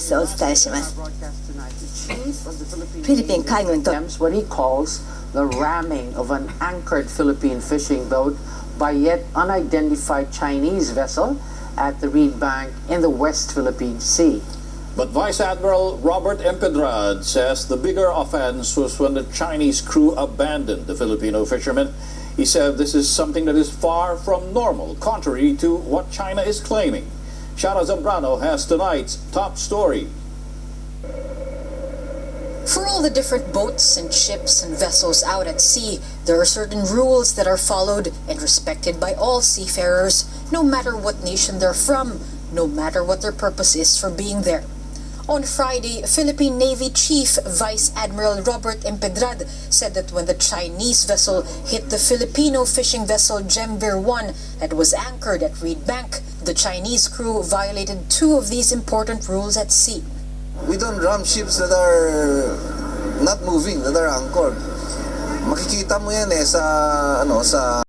スをお伝えします。フィリピン海軍と attempts what he calls the ramming of an anchored Philippine fishing boat by yet unidentified Chinese vessel at the Reed Bank in the West Philippine Sea. But Vice Admiral Robert Empedrad says the bigger offense was when the Chinese crew abandoned the Filipino fishermen. He said this is something that is far from normal, contrary to what China is claiming. Chiara Zambrano has tonight's top story. For all the different boats and ships and vessels out at sea, there are certain rules that are followed and respected by all seafarers, no matter what nation they're from, no matter what their purpose is for being there. On Friday, Philippine Navy Chief Vice Admiral Robert Empedrad said that when the Chinese vessel hit the Filipino fishing vessel Gem-Ver 1 that was anchored at Reed Bank, the Chinese crew violated two of these important rules at sea. We don't ram ships that are not moving, that are anchored. Makikita mo yan eh sa ano sa